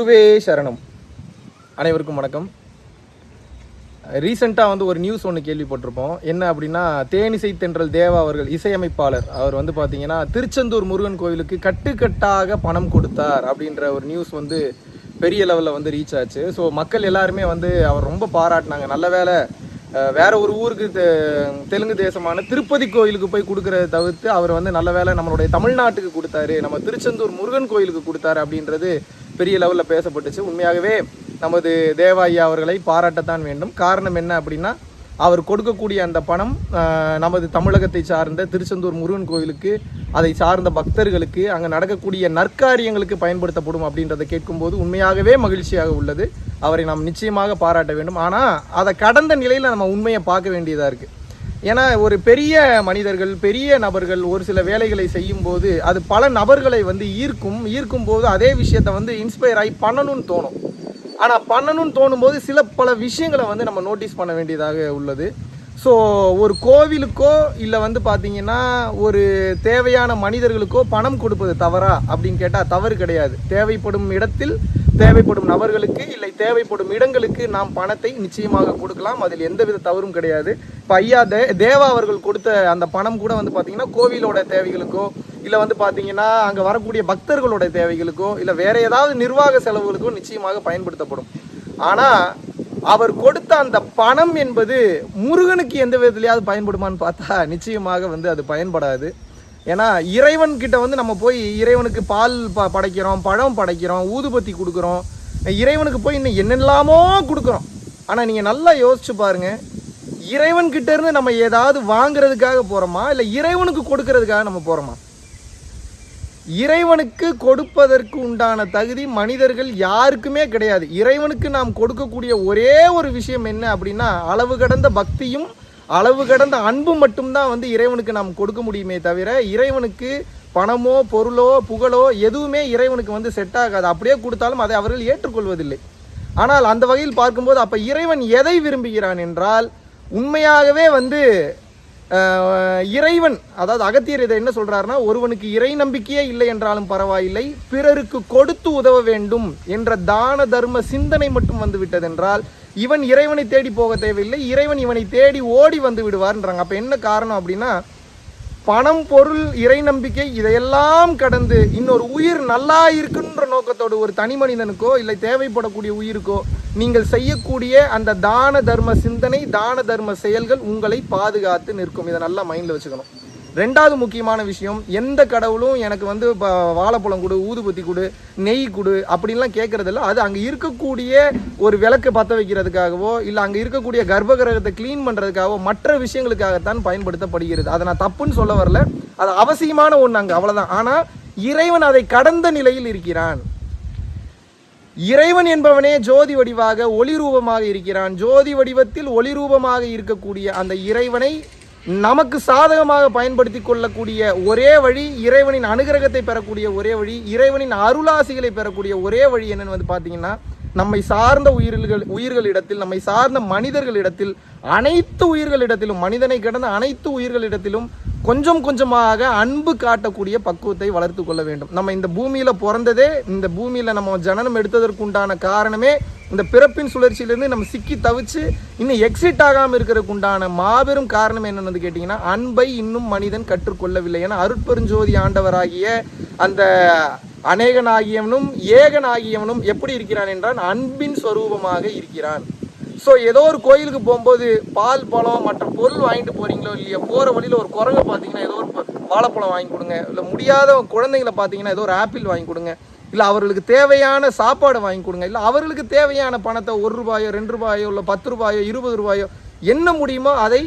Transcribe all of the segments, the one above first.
குருவே சரணம். அனைவருக்கும் வணக்கம். ரீசெண்டாக வந்து ஒரு நியூஸ் ஒன்று கேள்விப்பட்டிருப்போம். என்ன அப்படின்னா தேனிசை தென்றல் தேவா அவர்கள் இசையமைப்பாளர். அவர் வந்து பார்த்தீங்கன்னா திருச்செந்தூர் முருகன் கோவிலுக்கு கட்டுக்கட்டாக பணம் கொடுத்தார் அப்படின்ற ஒரு நியூஸ் வந்து பெரிய லெவலில் வந்து ரீச் ஆச்சு. ஸோ மக்கள் எல்லாருமே வந்து அவர் ரொம்ப பாராட்டினாங்க. நல்ல வேலை வேற ஒரு ஊருக்கு தெ- தெலுங்கு தேசமான திருப்பதி கோயிலுக்கு போய் கொடுக்கறத தவிர்த்து அவர் வந்து நல்ல வேளை நம்மளுடைய தமிழ்நாட்டுக்கு கொடுத்தாரு. நம்ம திருச்செந்தூர் முருகன் கோயிலுக்கு கொடுத்தாரு அப்படின்றது பெரிய லெவலில் பேசப்பட்டுச்சு. உண்மையாகவே நமது தேவா ஐயா அவர்களை பாராட்டத்தான் வேண்டும். காரணம் என்ன அப்படின்னா அவர் கொடுக்கக்கூடிய அந்த பணம் நமது தமிழகத்தை சார்ந்த திருச்செந்தூர் முருகன் கோயிலுக்கு அதை சார்ந்த பக்தர்களுக்கு அங்கே நடக்கக்கூடிய நற்காரியங்களுக்கு பயன்படுத்தப்படும் அப்படின்றத கேட்கும்போது உண்மையாகவே மகிழ்ச்சியாக உள்ளது. அவரை நாம் நிச்சயமாக பாராட்ட வேண்டும். ஆனால் அதை கடந்த நிலையில் நம்ம உண்மையை பார்க்க வேண்டியதாக இருக்குது ஏன்னா ஒரு பெரிய மனிதர்கள் பெரிய நபர்கள் ஒரு சில வேலைகளை செய்யும் போது அது பல நபர்களை வந்து ஈர்க்கும் ஈர்க்கும் போது அதே விஷயத்தை வந்து இன்ஸ்பயர் ஆகி பண்ணணும்னு தோணும். ஆனால் பண்ணணும்னு தோணும்போது சில பல விஷயங்களை வந்து நம்ம நோட்டீஸ் பண்ண வேண்டியதாக உள்ளது. ஸோ ஒரு கோவிலுக்கோ இல்லை வந்து பார்த்தீங்கன்னா ஒரு தேவையான மனிதர்களுக்கோ பணம் கொடுப்பது தவறா அப்படின்னு கேட்டால் தவறு கிடையாது. தேவைப்படும் இடத்தில் தேவைப்படும் நபர்களுக்கு இல்லை தேவைப்படும் இடங்களுக்கு நாம் பணத்தை நிச்சயமாக கொடுக்கலாம். அதில் எந்தவித தவறும் கிடையாது. இப்போ ஐயா தே தேவா அவர்கள் கொடுத்த அந்த பணம் கூட வந்து பார்த்தீங்கன்னா கோவிலோட தேவைகளுக்கோ இல்லை வந்து பார்த்தீங்கன்னா அங்கே வரக்கூடிய பக்தர்களோட தேவைகளுக்கோ இல்லை வேற ஏதாவது நிர்வாக செலவுகளுக்கோ நிச்சயமாக பயன்படுத்தப்படும். ஆனால் அவர் கொடுத்த அந்த பணம் என்பது முருகனுக்கு எந்த விதத்துலையாவது பயன்படுமான்னு பார்த்தா நிச்சயமாக வந்து அது பயன்படாது. ஏன்னா இறைவன் கிட்ட வந்து நம்ம போய் இறைவனுக்கு பால் ப படைக்கிறோம் பழம் படைக்கிறோம் ஊதுபத்தி கொடுக்குறோம். இறைவனுக்கு போய் இன்னும் என்னெல்லாமோ கொடுக்குறோம். ஆனால் நீங்கள் நல்லா யோசிச்சு பாருங்க. இறைவன் இருந்து நம்ம ஏதாவது வாங்குறதுக்காக போகிறோமா இல்லை இறைவனுக்கு கொடுக்கறதுக்காக நம்ம போகிறோமா இறைவனுக்கு கொடுப்பதற்கு உண்டான தகுதி மனிதர்கள் யாருக்குமே கிடையாது. இறைவனுக்கு நாம் கொடுக்கக்கூடிய ஒரே ஒரு விஷயம் என்ன அப்படின்னா அளவு கடந்த பக்தியும் அளவு கடந்த அன்பு மட்டும்தான் வந்து இறைவனுக்கு நாம் கொடுக்க முடியுமே தவிர இறைவனுக்கு பணமோ பொருளோ புகழோ எதுவுமே இறைவனுக்கு வந்து செட் ஆகாது. அப்படியே கொடுத்தாலும் அதை அவர்கள் ஏற்றுக்கொள்வதில்லை. ஆனால் அந்த வகையில் பார்க்கும்போது அப்போ இறைவன் எதை விரும்புகிறான் என்றால் உண்மையாகவே வந்து இறைவன் அதாவது அகத்தியர் இதை என்ன சொல்கிறாருன்னா ஒருவனுக்கு இறை நம்பிக்கையே இல்லை என்றாலும் பரவாயில்லை பிறருக்கு கொடுத்து உதவ வேண்டும் என்ற தான தர்ம சிந்தனை மட்டும் வந்து விட்டதென்றால் இவன் இறைவனை தேடி போக தேவையில்லை. இறைவன் இவனை தேடி ஓடி வந்து விடுவார்ன்றாங்க. அப்போ என்ன காரணம் அப்படின்னா பணம் பொருள் இறை நம்பிக்கை இதையெல்லாம் கடந்து இன்னொரு உயிர் நல்லா இருக்குன்ற நோக்கத்தோடு ஒரு தனி மனிதனுக்கோ இல்லை தேவைப்படக்கூடிய உயிருக்கோ நீங்கள் செய்யக்கூடிய அந்த தான தர்ம சிந்தனை தான தர்ம செயல்கள் உங்களை பாதுகாத்து நிற்கும். இதை நல்லா மைண்டில் வச்சுக்கணும். ரெண்டாவது முக்கியமான விஷயம் எந்த கடவுளும் எனக்கு வந்து இப்போ வாழைப்பழம் கொடு ஊதுபத்தி கொடு நெய் கொடு அப்படின்லாம் கேட்குறதில்ல அது அங்கே இருக்கக்கூடிய ஒரு விளக்கு பற்ற வைக்கிறதுக்காகவோ இல்லை அங்கே இருக்கக்கூடிய கர்ப்பகிரகத்தை க்ளீன் பண்ணுறதுக்காகவோ மற்ற விஷயங்களுக்காகத்தான் பயன்படுத்தப்படுகிறது. அதை நான் தப்புன்னு சொல்ல வரல. அது அவசியமான ஒன்று அங்கே அவ்வளோதான் ஆனால் இறைவன் அதை கடந்த நிலையில் இருக்கிறான். இறைவன் என்பவனே ஜோதி வடிவாக ஒளி ரூபமாக இருக்கிறான். ஜோதி வடிவத்தில் ஒளி ரூபமாக இருக்கக்கூடிய அந்த இறைவனை நமக்கு சாதகமாக பயன்படுத்தி கொள்ளக்கூடிய ஒரே வழி இறைவனின் அனுகிரகத்தை பெறக்கூடிய ஒரே வழி இறைவனின் அருளாசிகளை பெறக்கூடிய ஒரே வழி என்னன்னு வந்து பார்த்தீங்கன்னா நம்மை சார்ந்த உயிர்கள் உயிர்களிடத்தில் நம்மை சார்ந்த மனிதர்களிடத்தில் அனைத்து உயிர்களிடத்திலும் மனிதனை கடந்த அனைத்து உயிர்களிடத்திலும் கொஞ்சம் கொஞ்சமாக அன்பு காட்டக்கூடிய பக்குவத்தை வளர்த்து கொள்ள வேண்டும். நம்ம இந்த பூமியில் பிறந்ததே இந்த பூமியில் நம்ம ஜனனம் எடுத்ததற்கு உண்டான காரணமே இந்த பிறப்பின் சுழற்சியிலேருந்து நம்ம சிக்கி தவிச்சு இன்னும் எக்ஸிட் ஆகாமல் இருக்கிறதுக்கு உண்டான மாபெரும் காரணம் என்னென்னு கேட்டிங்கன்னா அன்பை இன்னும் மனிதன் கற்றுக்கொள்ளவில்லை. ஏன்னா அருட்பெருஞ்சோதி ஆண்டவராகிய அந்த அநேகனாகியவனும் ஏகனாகியவனும் எப்படி இருக்கிறான் என்றால் அன்பின் ஸ்வரூபமாக இருக்கிறான். ஸோ ஏதோ ஒரு கோயிலுக்கு போகும்போது பால் பழம் மற்ற பொருள் வாங்கிட்டு போறீங்களோ இல்லையா போகிற வழியில் ஒரு குரங்கை பார்த்தீங்கன்னா ஏதோ ஒரு வாழைப்பழம் வாங்கி கொடுங்க. இல்லை முடியாத குழந்தைங்களை பார்த்தீங்கன்னா ஏதோ ஒரு ஆப்பிள் வாங்கி கொடுங்க. இல்லை அவர்களுக்கு தேவையான சாப்பாடு வாங்கி கொடுங்க. இல்லை அவர்களுக்கு தேவையான பணத்தை ஒரு ரூபாயோ ரெண்டு ரூபாயோ இல்லை பத்து ரூபாயோ இருபது ரூபாயோ என்ன முடியுமோ அதை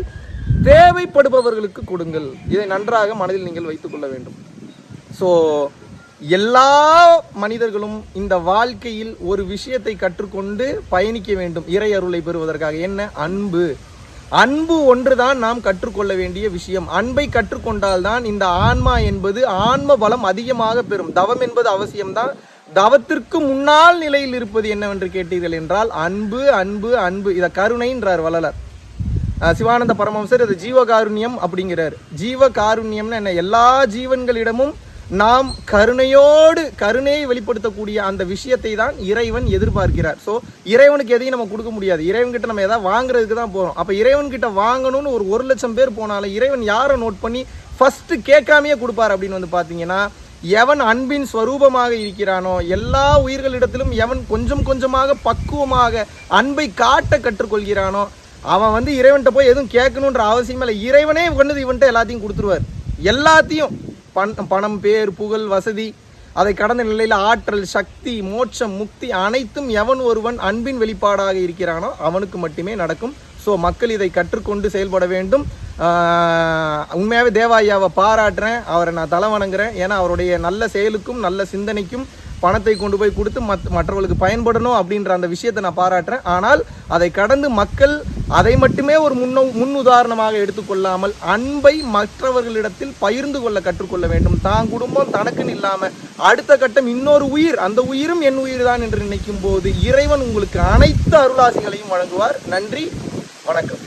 தேவைப்படுபவர்களுக்கு கொடுங்கள். இதை நன்றாக மனதில் நீங்கள் வைத்துக்கொள்ள வேண்டும். ஸோ எல்லா மனிதர்களும் இந்த வாழ்க்கையில் ஒரு விஷயத்தை கற்றுக்கொண்டு பயணிக்க வேண்டும் இறை அருளை பெறுவதற்காக. என்ன? அன்பு. அன்பு ஒன்றுதான் நாம் கற்றுக்கொள்ள வேண்டிய விஷயம். அன்பை கற்றுக்கொண்டால்தான் இந்த ஆன்மா என்பது ஆன்ம பலம் அதிகமாக பெறும். தவம் என்பது அவசியம்தான். தவத்திற்கு முன்னால் நிலையில் இருப்பது என்னவென்று கேட்டீர்கள் என்றால் அன்பு அன்பு அன்பு. இதை கருணைன்றார் வள்ளலர். சிவானந்த பரமம்சர் இது ஜீவகாருண்யம் அப்படிங்கிறார். ஜீவகாருண்யம்னு என்ன? எல்லா ஜீவன்களிடமும் நாம் கருணையோடு கருணையை வெளிப்படுத்தக்கூடிய அந்த விஷயத்தை தான் இறைவன் எதிர்பார்க்கிறார். ஸோ இறைவனுக்கு எதையும் நம்ம கொடுக்க முடியாது. இறைவன்கிட்ட நம்ம எதாவது வாங்குறதுக்கு தான் போகிறோம் அப்போ இறைவன்கிட்ட வாங்கணும்னு ஒரு ஒரு லட்சம் பேர் போனாலும் இறைவன் யாரை நோட் பண்ணி ஃபஸ்ட்டு கேட்காமையே கொடுப்பார் அப்படின்னு வந்து பார்த்தீங்கன்னா எவன் அன்பின் ஸ்வரூபமாக இருக்கிறானோ எல்லா உயிர்களிடத்திலும் எவன் கொஞ்சம் கொஞ்சமாக பக்குவமாக அன்பை காட்ட கற்றுக்கொள்கிறானோ அவன் வந்து இறைவன்கிட்ட போய் எதுவும் கேட்கணுன்ற அவசியம் இல்லை. இறைவனே கொண்டு இவன்கிட்ட எல்லாத்தையும் கொடுத்துருவார். எல்லாத்தையும். பண் பணம் பேர் புகழ் வசதி அதை கடந்த நிலையில் ஆற்றல் சக்தி மோட்சம் முக்தி அனைத்தும் எவன் ஒருவன் அன்பின் வெளிப்பாடாக இருக்கிறானோ அவனுக்கு மட்டுமே நடக்கும். ஸோ மக்கள் இதை கற்றுக்கொண்டு செயல்பட வேண்டும். உண்மையாகவே தேவாயாவை பாராட்டுறேன். அவரை நான் தலை வணங்குறேன். ஏன்னா அவருடைய நல்ல செயலுக்கும் நல்ல சிந்தனைக்கும் பணத்தை கொண்டு போய் கொடுத்து மத் மற்றவர்களுக்கு பயன்படணும் அப்படின்ற அந்த விஷயத்தை நான் பாராட்டுறேன். ஆனால் அதை கடந்து மக்கள் அதை மட்டுமே ஒரு முன்னோ முன் உதாரணமாக எடுத்துக்கொள்ளாமல் அன்பை மற்றவர்களிடத்தில் பகிர்ந்து கொள்ள கற்றுக்கொள்ள வேண்டும். தான் குடும்பம் தனக்குன்னு இல்லாமல் அடுத்த கட்டம் இன்னொரு உயிர் அந்த உயிரும் என் உயிர் தான் என்று நினைக்கும் போது இறைவன் உங்களுக்கு அனைத்து அருளாசிகளையும் வழங்குவார். நன்றி வணக்கம்.